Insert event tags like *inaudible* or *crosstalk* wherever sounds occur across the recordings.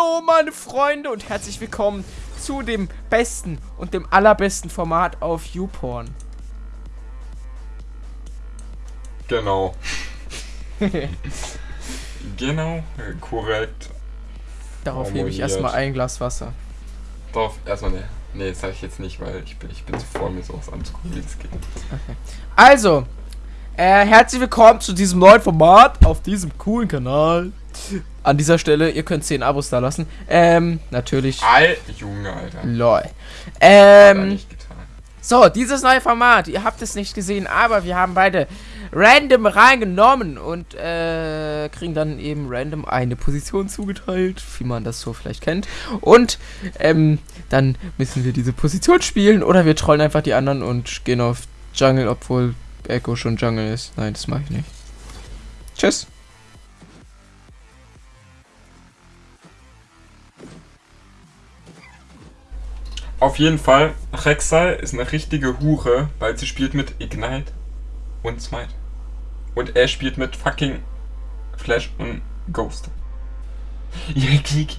Hallo meine Freunde und herzlich willkommen zu dem besten und dem allerbesten Format auf YouPorn. Genau. *laughs* genau, korrekt. Darauf hebe ich erstmal ein Glas Wasser. Darauf erstmal ne. Nee, das sage ich jetzt nicht, weil ich bin, ich bin zu voll, mir sowas anzugucken, wie es geht. Okay. Also, äh, herzlich willkommen zu diesem neuen Format auf diesem coolen Kanal. An dieser Stelle, ihr könnt 10 Abos da lassen. Ähm, natürlich. Al Junge, Alter. Lol. Ähm, so, dieses neue Format, ihr habt es nicht gesehen, aber wir haben beide random reingenommen und äh, kriegen dann eben random eine Position zugeteilt, wie man das so vielleicht kennt. Und ähm, dann müssen wir diese Position spielen oder wir trollen einfach die anderen und gehen auf Jungle, obwohl Echo schon Jungle ist. Nein, das mache ich nicht. Tschüss. Auf jeden Fall, Rek'Sai ist eine richtige Hure, weil sie spielt mit Ignite und Smite. Und er spielt mit fucking Flash und Ghost. *laughs* Ja, Kiki.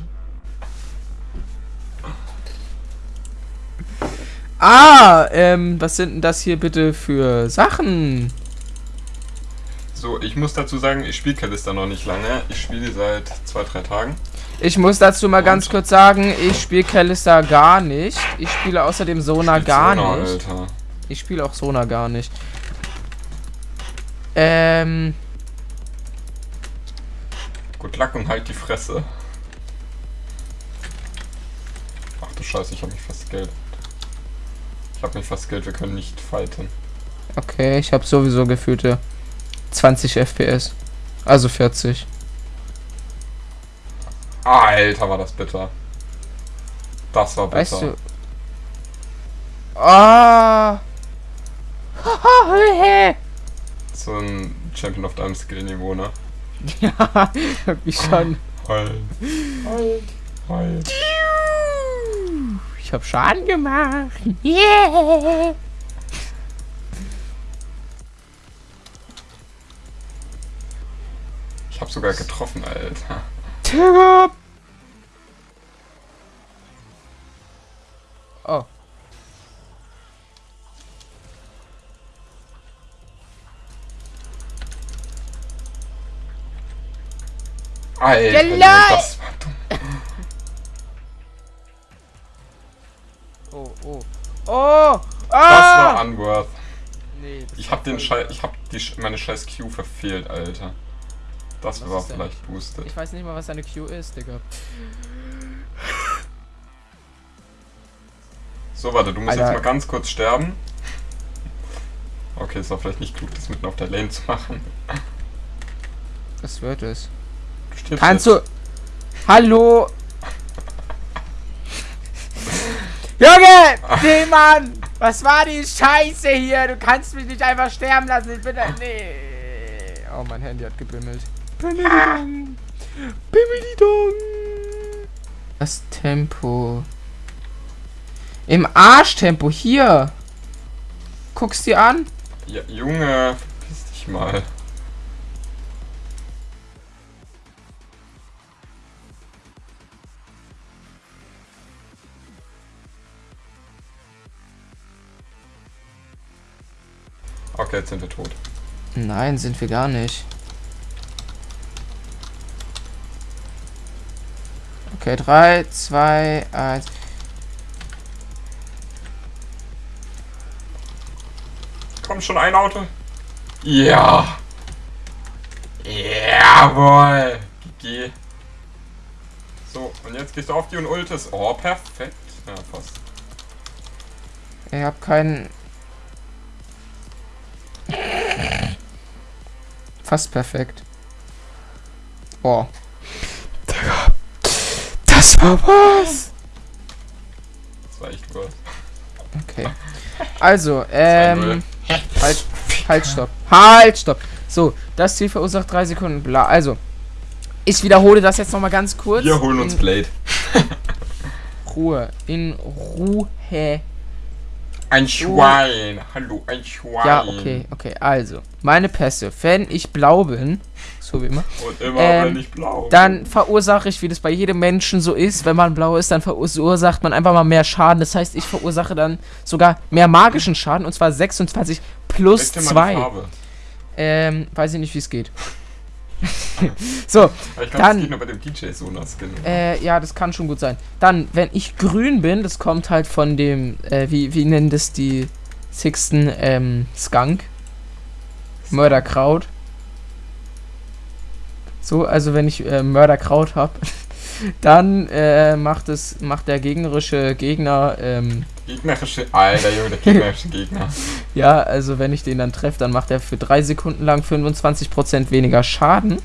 Ah, ähm, was sind denn das hier bitte für Sachen? So, ich muss dazu sagen, ich spiele Kalista noch nicht lange. Ich spiele seit zwei, drei Tagen. Ich muss dazu mal ganz kurz sagen, ich spiele Kalista gar nicht. Ich spiele außerdem Sona gar Sona, nicht. Alter. Ich spiele auch Sona gar nicht. Ähm. Gut Luck und halt die Fresse. Ach du Scheiße, ich habe mich fast Geld. Ich habe mich fast Geld, wir können nicht fighten. Okay, ich habe sowieso gefühlte 20 FPS. Also 40. Alter, war das bitter. Das war bitter. Weißt du... Ah! *laughs* so ein Champion of Time Skill Niveau, ne? *laughs* ja, irgendwie schon. Halt. Halt. Halt. Ich hab Schaden gemacht. Yeah. Ich hab sogar getroffen, Alter. Tigger! Oh. Alter, das war dumm. oh, oh. Oh! Ah! Das war unworth. Nee, ich hab den Scheiß, ich hab die, meine scheiß Q verfehlt, Alter. Das was war vielleicht boosted. Ich weiß nicht mal, was eine Q ist, Digga. So, warte, du musst Alter. jetzt mal ganz kurz sterben. Okay, es war vielleicht nicht klug, das mitten auf der Lane zu machen. Was wird es? Du Kannst jetzt. du... Hallo? Junge! Nee, Mann! Was war die Scheiße hier? Du kannst mich nicht einfach sterben lassen. Ich bin da... Nee. Oh, mein Handy hat gebimmelt. Bimmelidong. Bimmelidong. Das Tempo. Im Arschtempo. Hier. Guckst dir an? Ja, Junge. Verpiss dich mal. Okay, jetzt sind wir tot. Nein, sind wir gar nicht. Okay, 3, 2, 1. Komm schon ein Auto. Ja. Jawohl. GG. So, und jetzt gehst du auf die und ultest. Oh, perfekt. Ja, fast. Ich hab keinen... Fast perfekt. Boah. Das war was. Das war echt was. Okay. Also, ähm. Halt, halt, stopp. Halt, stopp. So, das Ziel verursacht drei Sekunden. Bla. Also, ich wiederhole das jetzt nochmal ganz kurz. Wir holen uns Blade. Ruhe. In Ruhe. Ein Schwein. Hallo, ein Schwein. Ja, okay, okay. Also, meine Pässe. Wenn ich blau bin, so wie immer, Und immer, Ähm, wenn ich blau dann verursache ich, wie das bei jedem Menschen so ist, wenn man blau ist, dann verursacht man einfach mal mehr Schaden. Das heißt, ich verursache dann sogar mehr magischen Schaden, und zwar 26 plus Zeig dir mal die 2. Farbe. Ähm, weiß ich nicht, wie es geht. *laughs* so, Aber ich glaube, Dann- das geht nur bei dem DJ Sonas Skin. Äh, ja, das kann schon gut sein. Dann, wenn ich grün bin, das kommt halt von dem, äh, wie, wie nennen das die Sixten, ähm, Skunk? Mörderkraut. So, also wenn ich äh, Mörderkraut habe, *laughs* dann äh, macht es, macht der gegnerische Gegner, ähm, Gegnerische. Alter, Junge, der gegnerische Gegner. *laughs* ja, also wenn ich den dann treffe, dann macht er für drei Sekunden lang 25% weniger Schaden.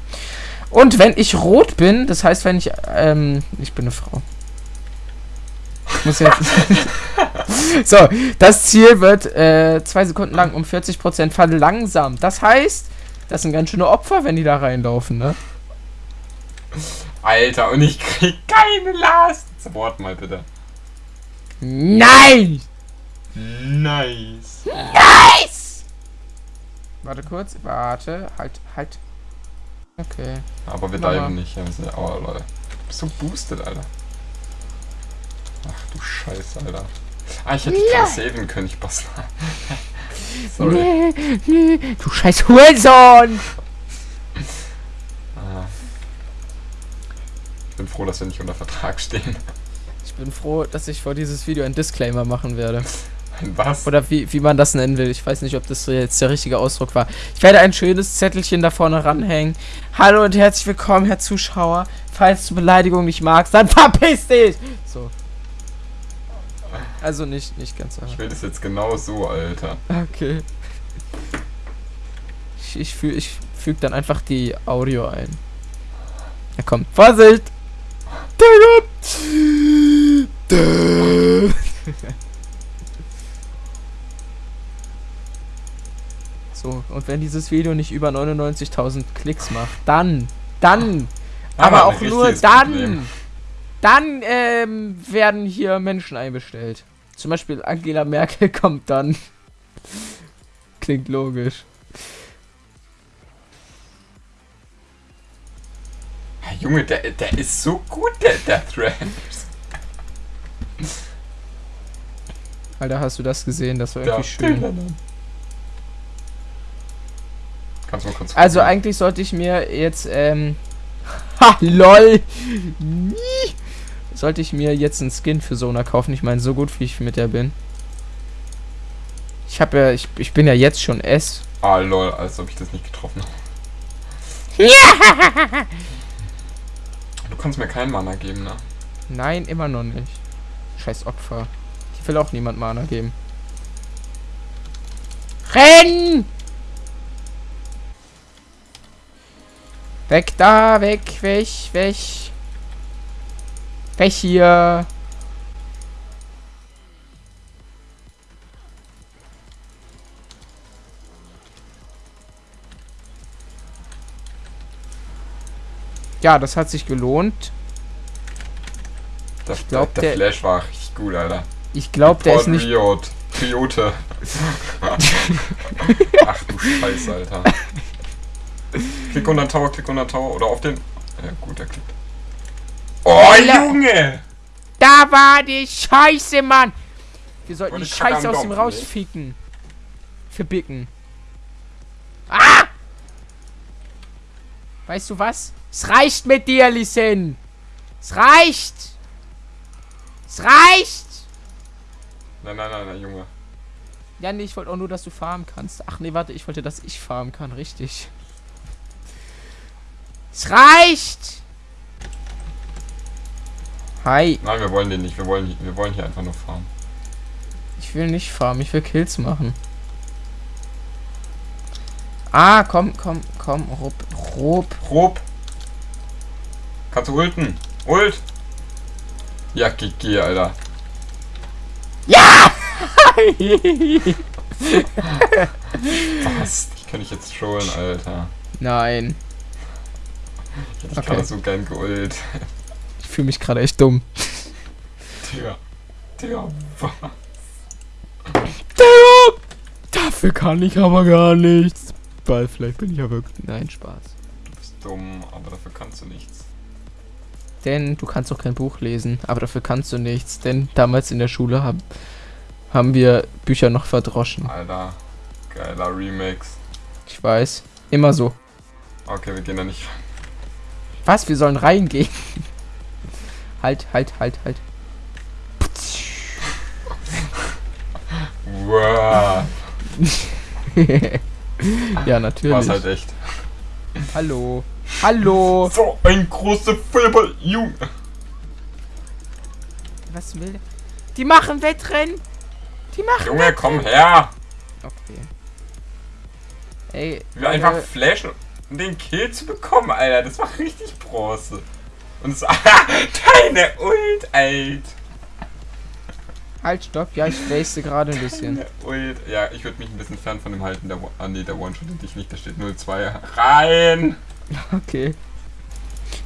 Und wenn ich rot bin, das heißt, wenn ich, ähm, ich bin eine Frau. Ich muss jetzt. *laughs* so, das Ziel wird äh, zwei Sekunden lang um 40% verlangsamt. Das heißt, das sind ganz schöne Opfer, wenn die da reinlaufen, ne? Alter, und ich krieg keine Last. Support mal bitte. Nein! Nice. Nice! Warte kurz, warte, halt, halt. Okay. Aber wir diven nicht. Ja, wir sind, oh, Leute. Bist du boosted, Alter? Ach du Scheiße, Alter. Ah, ich hätte Ja. ja. saven können, ich Bastard. *laughs* Sorry. Nee, nee, du scheiß Hurensohn! Ah. Ich bin froh, dass wir nicht unter Vertrag stehen. Ich bin froh, dass ich vor dieses Video ein Disclaimer machen werde. Was? Oder wie, wie man das nennen will. Ich weiß nicht, ob das jetzt der richtige Ausdruck war. Ich werde ein schönes Zettelchen da vorne ranhängen. Hallo und herzlich willkommen, Herr Zuschauer. Falls du Beleidigung nicht magst, dann *laughs* verpiss dich! So. Also nicht, nicht ganz so. Ich will das jetzt genau so, Alter. Okay. Ich, ich, füg, ich füge dann einfach die Audio ein. Ja komm, Vorsicht! So, und wenn dieses Video nicht über 99.000 Klicks macht, dann, dann, aber ein auch nur dann, Problem. dann ähm, werden hier Menschen einbestellt. Zum Beispiel Angela Merkel *laughs* kommt dann. Klingt logisch. Junge, der, der ist so gut, der, der Thread. Alter, hast du das gesehen? Das war irgendwie schön. Kannst du mal kurz Also gucken? eigentlich sollte ich mir jetzt, ähm. *laughs* Ha, lol! *laughs* Sollte ich mir jetzt einen Skin für Sona kaufen. Ich meine, so gut wie ich mit der bin. Ich habe ja, ich, ich bin ja jetzt schon S. Ah, lol, als ob ich das nicht getroffen habe. *laughs* Du kannst mir keinen Mana geben, ne? Nein, immer noch nicht. Scheiß Opfer. Ich will auch niemand Mana geben. Renn! Weg da, weg, weg, weg. Weg hier. Ja, das hat sich gelohnt. Der, glaub, der, der- der Flash war richtig gut, Alter. Ich glaube, der ist nicht. Riot. Triote. *laughs* Ach du Scheiße, Alter. Klick unter den Tower, klick unter den Tower oder auf den. Ja, gut, er klickt. Oh. Junge! Da war die Scheiße, Mann! Wir sollten die Scheiße aus dem rausficken. Verbicken. Ah! Weißt du was? Es reicht mit dir, Lisen. Es reicht. Es reicht. Nein, nein, nein, nein, Junge. Ja, nee, ich wollte auch nur, dass du farmen kannst. Ach nee, warte, ich wollte, dass ich farmen kann. Richtig. Es reicht. Hi. Nein, wir wollen den nicht. Wir wollen, wir wollen hier einfach nur farmen. Ich will nicht farmen, ich will Kills machen. Ah, komm, komm, komm, Rup, Rup. Rob. Kannst du ulten? Ult! Ja, GG, Alter. Was? Ich kann dich jetzt trollen, Alter. Nein, Ich hätte dich Okay. gerade so gern geult. ich fühle mich gerade echt dumm. Digga. Digga, was? dafür kann ich aber gar nichts. Weil vielleicht bin ich ja wirklich... Nein, Spaß. Du bist dumm, aber dafür kannst du nichts. Denn du kannst auch kein Buch lesen, aber dafür kannst du nichts. Denn damals in der Schule haben, haben wir Bücher noch verdroschen. Alter, geiler Remix. Ich weiß. Immer so. Okay, wir gehen da nicht. Was? Wir sollen reingehen. halt, halt, halt, halt. Wow. *laughs* ja, natürlich. War's halt echt. Hallo. Hallo. So ein großer Feuerball, Junge. Was will der? Die machen Wettrennen. Die machen Junge, komm her. Okay. Ey, Wir einfach flashen, um den Kill zu bekommen, Alter. Das war richtig Bronze. Und es *laughs* Deine Ult, Alter. Halt, stopp. Ja, ich waste gerade ein bisschen. Deine Ult. Ja, ich würde mich ein bisschen fern von dem halten. Der, ah, nee, der One-Shot dich nicht. Da steht 0-2. Rein. *laughs* Okay.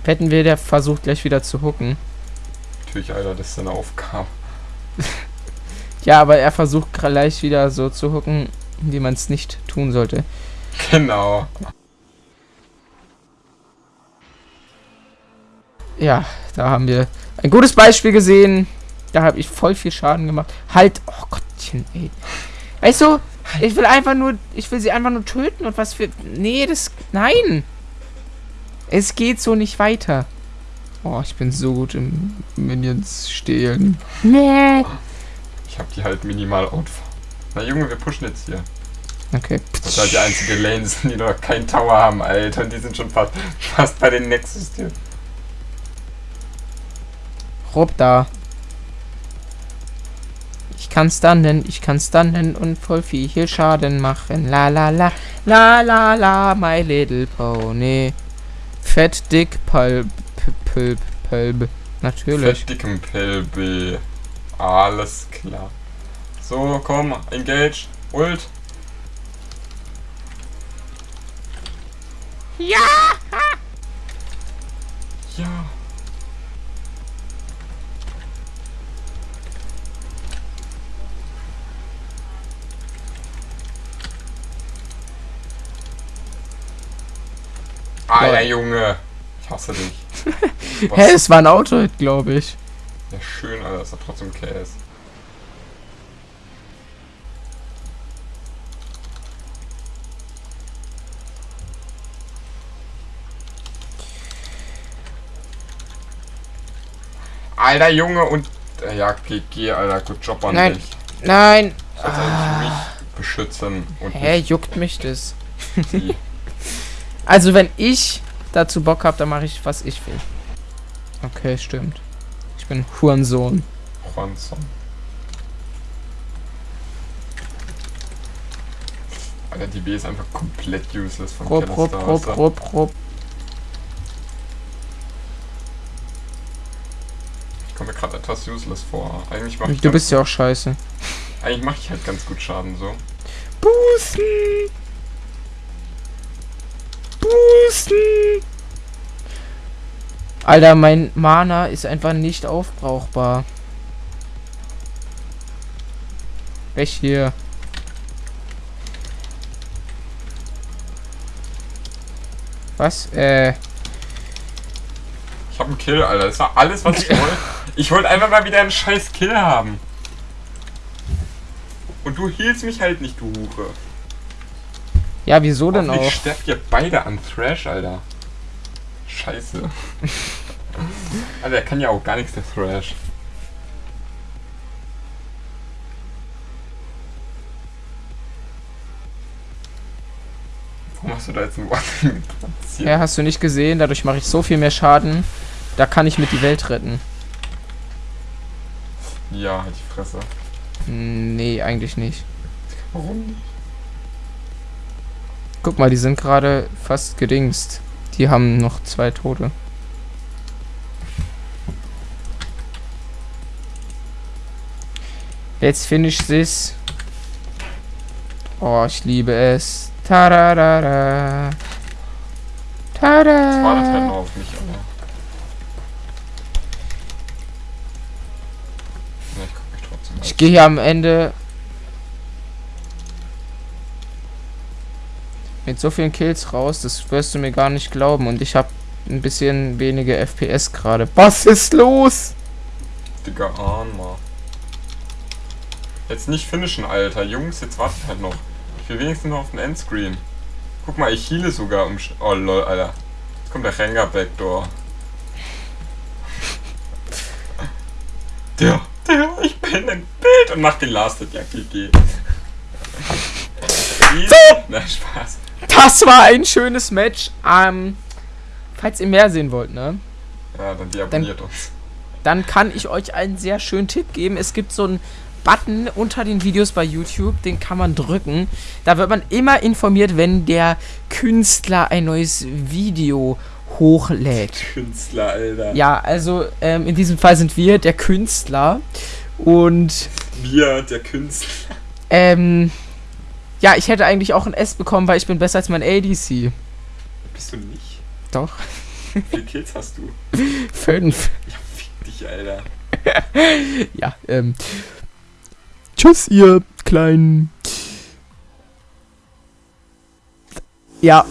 Hätten wir der versucht gleich wieder zu hooken. Natürlich, Alter, das ist seine Aufgabe. Ja, aber er versucht gleich wieder so zu hooken, wie man es nicht tun sollte. Genau. Ja, da haben wir ein gutes Beispiel gesehen. Da habe ich voll viel Schaden gemacht. Halt, oh Gottchen, ey. Weißt du, ich will einfach nur, ich will sie einfach nur töten und was für, nee, das, nein. Es geht so nicht weiter. Oh, ich bin so gut im Minions stehlen. Nee. Ich hab die halt minimal out. Na Junge, wir pushen jetzt hier. Okay. Das ist halt die einzige Lane sind, *laughs* die noch keinen Tower haben, Alter. Und die sind schon fast, *laughs* fast bei den Nexus hier. Rob da. Ich kann stunnen, ich kann stunnen und voll viel Schaden machen. La la la, la la la, my little pony. Fett, dick, pulp, pulp, pulp. Natürlich. Fett dickem Pelbe. Alles klar. So, komm, engage. Ult. Ja! Ja. Alter Junge. Ich hasse dich. *laughs* Hä, es war ein Auto, glaube ich. Ja, schön, Alter, ist doch trotzdem KS. Alter Junge und. äh, Ja, GG, Alter, gut Job an Nein. dich. Nein. Eigentlich mich beschützen und Hä, juckt mich das? *laughs* Also, wenn ich dazu Bock habe, dann mache ich, was ich will. Okay, stimmt. Bin Hurensohn. Juanson. Alter, die B ist einfach komplett useless von Stars, rup, ja. rup, rup. Ich komme mir gerade etwas useless vor. Eigentlich mache ich, Du bist ja auch scheiße. eigentlich mach ich halt ganz gut Schaden so. Boosten! Boosten! Alter, mein Mana ist einfach nicht aufbrauchbar. Weg hier. Was? Äh. Ich habe einen Kill, Alter. Das war alles, was ich *laughs* wollte. Ich wollte einfach mal wieder einen scheiß Kill haben. Und du hielst mich halt nicht, du Hure. Ja, wieso denn auch? sterbt ihr beide an Thrash, Alter. Scheiße. *laughs* Alter, der kann ja auch gar nichts, der Thrash. Warum hast du da jetzt ein Warning *laughs* platziert? Ja, hast du nicht gesehen? Dadurch mache ich so viel mehr Schaden. Da kann ich mit die Welt retten. Ja, halt die Fresse. Hm, Nee, eigentlich nicht. Warum nicht? Guck mal, die sind gerade fast gedingst. Die haben noch zwei Tote. Let's finish this. Oh, ich liebe es. Tararara. Tada. Das war das noch auf mich, aber. Ja, ich guck mich trotzdem Ich gehe hier am Ende. Mit so vielen Kills raus, das wirst du mir gar nicht glauben. Und ich habe ein bisschen weniger FPS gerade. Was ist los? Digga, Armer. Jetzt nicht finishen, Alter. Jungs, jetzt wartet halt noch. Ich will wenigstens noch auf den Endscreen. Guck mal, ich heale sogar um... Oh, lol, Alter. Jetzt kommt der Rengar Backdoor. Der, der, ich bin im Bild und mach den Last Hit. Ja, GG. So! Na, Spaß. Das war ein schönes Match. Ähm, falls ihr mehr sehen wollt, ne? Ja, dann deabonniert uns. Dann kann ich euch einen sehr schönen Tipp geben. Es gibt so einen Button unter den Videos bei YouTube, den kann man drücken. Da wird man immer informiert, wenn der Künstler ein neues Video hochlädt. Künstler, Alter. Ja, also ähm, in diesem Fall sind wir der Künstler. Und Wir, der Künstler. ähm, ja, ich hätte eigentlich auch ein S bekommen, weil ich bin besser als mein ADC. Bist du nicht? Doch, Wie viele Kills hast du? *laughs* fünf. Ja, fick dich, Alter. *laughs* Ja, ähm. Tschüss, ihr kleinen. Ja.